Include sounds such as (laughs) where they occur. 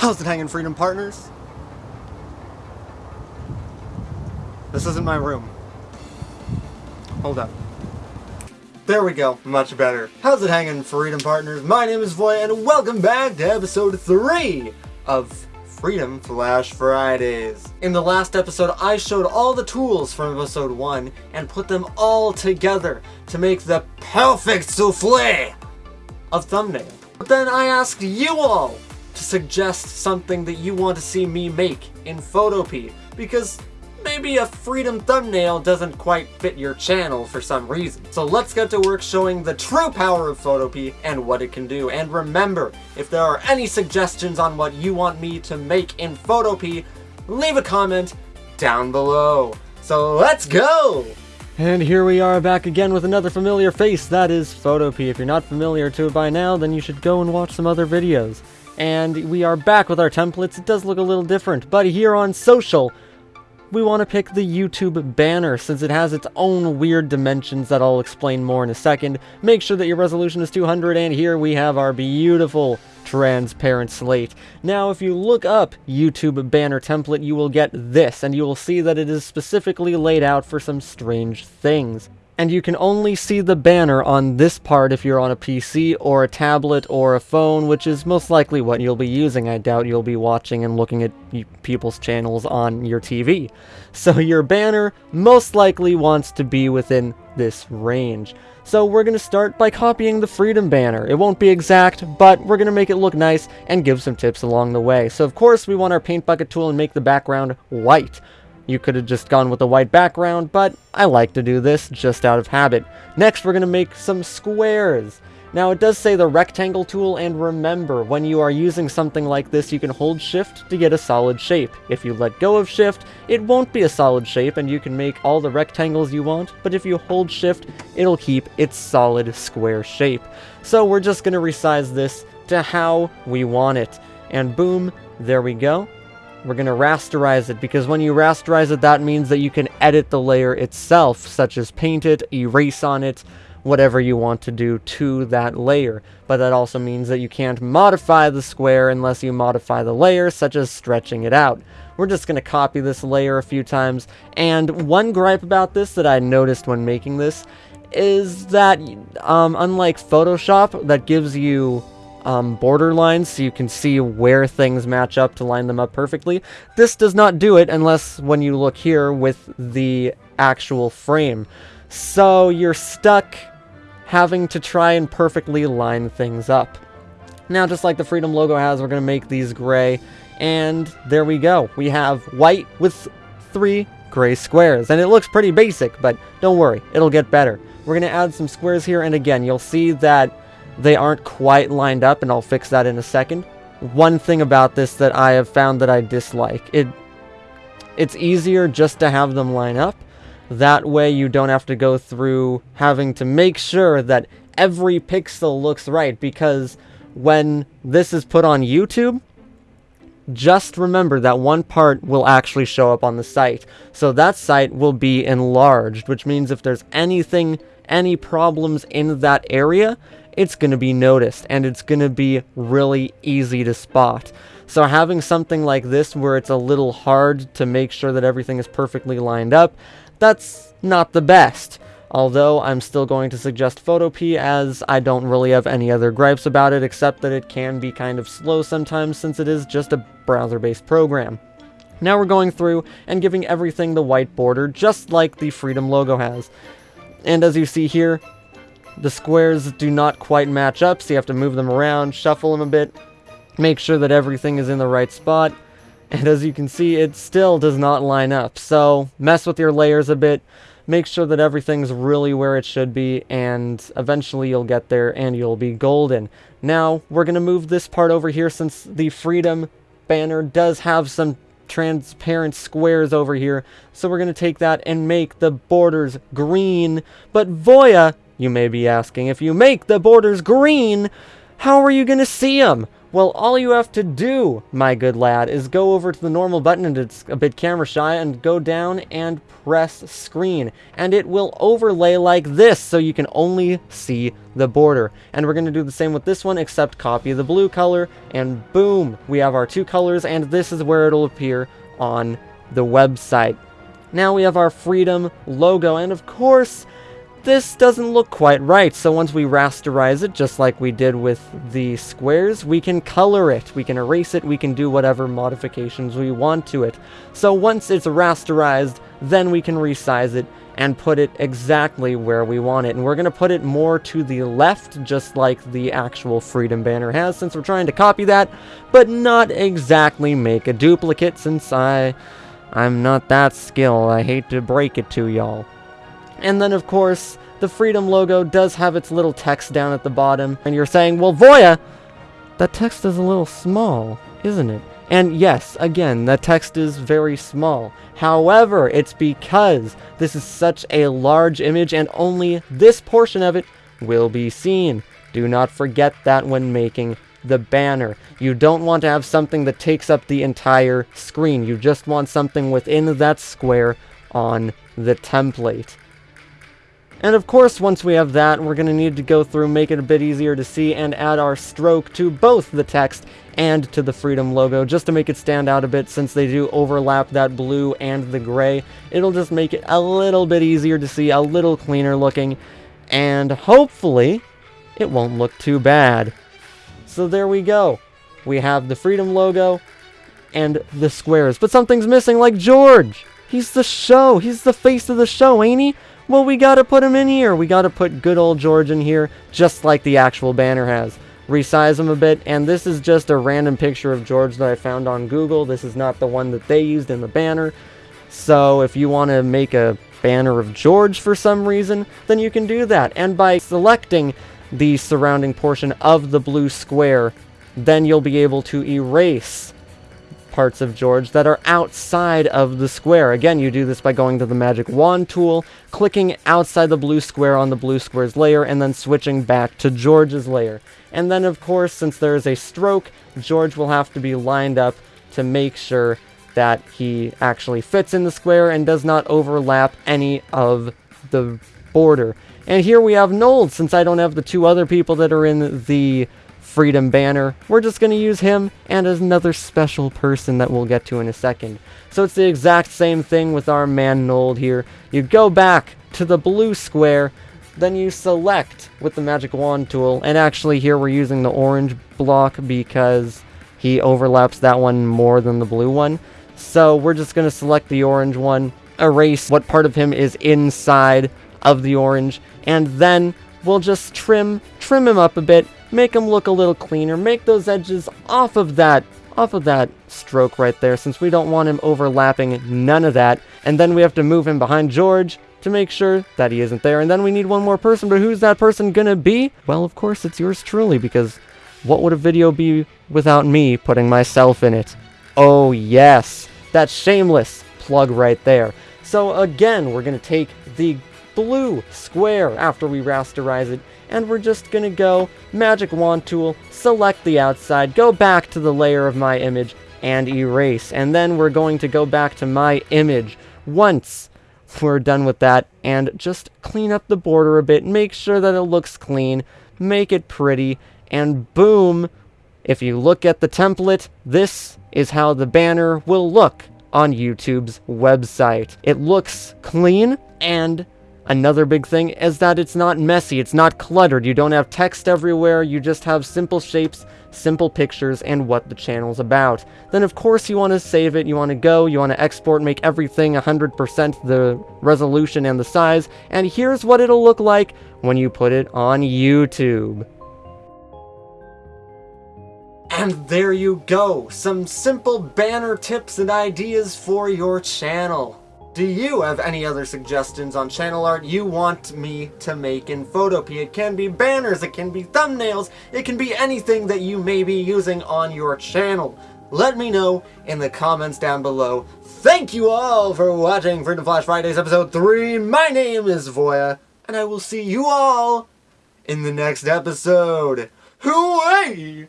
How's it hanging, Freedom Partners? This isn't my room. Hold up. There we go, much better. How's it hanging, Freedom Partners? My name is Voy, and welcome back to episode 3 of Freedom Flash Fridays. In the last episode, I showed all the tools from episode 1 and put them all together to make the perfect souffle of thumbnail. But then I asked you all to suggest something that you want to see me make in Photopea, because maybe a freedom thumbnail doesn't quite fit your channel for some reason. So let's get to work showing the true power of Photopea and what it can do. And remember, if there are any suggestions on what you want me to make in Photopea, leave a comment down below. So let's go! And here we are back again with another familiar face, that is Photopea. If you're not familiar to it by now, then you should go and watch some other videos. And we are back with our templates, it does look a little different, but here on social, we want to pick the YouTube banner since it has its own weird dimensions that I'll explain more in a second. Make sure that your resolution is 200 and here we have our beautiful transparent slate. Now if you look up YouTube banner template you will get this and you will see that it is specifically laid out for some strange things and you can only see the banner on this part if you're on a PC or a tablet or a phone, which is most likely what you'll be using. I doubt you'll be watching and looking at people's channels on your TV. (laughs) So your banner most likely wants to be within this range. So we're going to start by copying the Freedom banner. It won't be exact, but we're going to make it look nice and give some tips along the way. So of course we want our paint bucket tool and make the background white. You could have just gone with a white background, but I like to do this just out of habit. Next, we're going to make some squares. Now, it does say the rectangle tool, and remember, when you are using something like this, you can hold shift to get a solid shape. If you let go of shift, it won't be a solid shape, and you can make all the rectangles you want, but if you hold shift, it'll keep its solid square shape. So we're just going to resize this to how we want it. And boom, there we go. We're going to rasterize it, because when you rasterize it, that means that you can edit the layer itself, such as paint it, erase on it, whatever you want to do to that layer. But that also means that you can't modify the square unless you modify the layer, such as stretching it out. We're just going to copy this layer a few times, and one gripe about this that I noticed when making this is that, um, unlike Photoshop, that gives you um, border lines so you can see where things match up to line them up perfectly. This does not do it unless when you look here with the actual frame. So you're stuck having to try and perfectly line things up. Now, just like the Freedom logo has, we're going to make these gray, and there we go. We have white with three gray squares, and it looks pretty basic, but don't worry, it'll get better. We're going to add some squares here, and again, you'll see that they aren't quite lined up, and I'll fix that in a second. One thing about this that I have found that I dislike, it it's easier just to have them line up. That way you don't have to go through having to make sure that every pixel looks right, because when this is put on YouTube, just remember that one part will actually show up on the site. So that site will be enlarged, which means if there's anything, any problems in that area, it's going to be noticed and it's going to be really easy to spot. So having something like this where it's a little hard to make sure that everything is perfectly lined up, that's not the best. Although I'm still going to suggest Photopea as I don't really have any other gripes about it except that it can be kind of slow sometimes since it is just a browser-based program. Now we're going through and giving everything the white border just like the Freedom logo has. And as you see here, the squares do not quite match up, so you have to move them around, shuffle them a bit, make sure that everything is in the right spot. And as you can see, it still does not line up. So mess with your layers a bit, make sure that everything's really where it should be, and eventually you'll get there and you'll be golden. Now, we're going to move this part over here since the Freedom banner does have some transparent squares over here. So we're going to take that and make the borders green. But Voya you may be asking, if you make the borders green, How are you going to see them? Well, all you have to do, my good lad, is go over to the normal button, and it's a bit camera shy, and go down and press screen. And it will overlay like this, so you can only see the border. And we're going to do the same with this one, except copy the blue color, and boom, we have our two colors, and this is where it'll appear on the website. Now we have our Freedom logo, and of course, this doesn't look quite right, so once we rasterize it, just like we did with the squares, we can color it, we can erase it, we can do whatever modifications we want to it. So once it's rasterized, then we can resize it and put it exactly where we want it. And we're going to put it more to the left, just like the actual Freedom banner has, since we're trying to copy that, but not exactly make a duplicate, since I... I'm not that skilled, I hate to break it to y'all. And then, of course, the Freedom logo does have its little text down at the bottom. And you're saying, well, Voya, that text is a little small, isn't it? And yes, again, the text is very small. However, it's because this is such a large image and only this portion of it will be seen. Do not forget that when making the banner. You don't want to have something that takes up the entire screen. You just want something within that square on the template. And of course, once we have that, we're going to need to go through, make it a bit easier to see, and add our stroke to both the text and to the Freedom logo, just to make it stand out a bit since they do overlap that blue and the gray. It'll just make it a little bit easier to see, a little cleaner looking, and hopefully, it won't look too bad. So there we go. We have the Freedom logo and the squares, but something's missing like George! He's the show! He's the face of the show, ain't he? Well, we gotta put him in here. We gotta put good old George in here, just like the actual banner has. Resize him a bit, and this is just a random picture of George that I found on Google. This is not the one that they used in the banner. So if you want to make a banner of George for some reason, then you can do that. And by selecting the surrounding portion of the blue square, then you'll be able to erase parts of George that are outside of the square. Again, you do this by going to the magic wand tool, clicking outside the blue square on the blue square's layer, and then switching back to George's layer. And then, of course, since there is a stroke, George will have to be lined up to make sure that he actually fits in the square and does not overlap any of the border. And here we have Nold, since I don't have the two other people that are in the Freedom banner. We're just going to use him and another special person that we'll get to in a second. So it's the exact same thing with our man Nold here. You go back to the blue square, then you select with the magic wand tool, and actually here we're using the orange block because he overlaps that one more than the blue one. So we're just going to select the orange one, erase what part of him is inside of the orange, and then we'll just trim, trim him up a bit, make him look a little cleaner, make those edges off of that, off of that stroke right there, since we don't want him overlapping none of that. And then we have to move him behind George to make sure that he isn't there. And then we need one more person, but who's that person gonna be? Well, of course, it's yours truly, because what would a video be without me putting myself in it? Oh, yes. That shameless plug right there. So again, we're gonna take the blue square after we rasterize it and we're just gonna go magic wand tool, select the outside, go back to the layer of my image, and erase. And then we're going to go back to my image once we're done with that and just clean up the border a bit, make sure that it looks clean, make it pretty, and boom, if you look at the template, this is how the banner will look on YouTube's website. It looks clean and Another big thing is that it's not messy, it's not cluttered, you don't have text everywhere, you just have simple shapes, simple pictures, and what the channel's about. Then of course you want to save it, you want to go, you want to export, make everything 100% the resolution and the size, and here's what it'll look like when you put it on YouTube. And there you go, some simple banner tips and ideas for your channel. Do you have any other suggestions on channel art you want me to make in Photopea? It can be banners, it can be thumbnails, it can be anything that you may be using on your channel. Let me know in the comments down below. Thank you all for watching Freedom Flash Fridays episode 3. My name is Voya, and I will see you all in the next episode. Hooray!